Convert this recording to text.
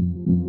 you